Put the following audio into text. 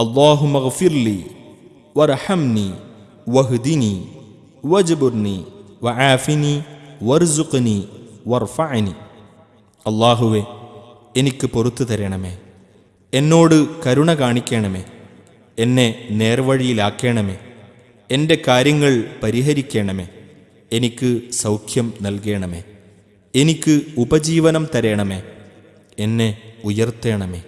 اللهم اغفر لي وارحمني واهدني واجبرني وعافني وارزقني അള്ളാഹുവെ എനിക്ക് പൊറത്തു തരണമേ. എന്നോട് കരുണ കാണിക്കണമേ. എന്നെ നേർവഴിയിലാക്കണമേ. എന്റെ കാര്യങ്ങൾ പരിഹരിക്കണമേ. എനിക്ക് സൗഖ്യം നൽകണമേ. എനിക്ക് ഉപജീവനം തരണമേ. എന്നെ ഉയർത്തണമേ.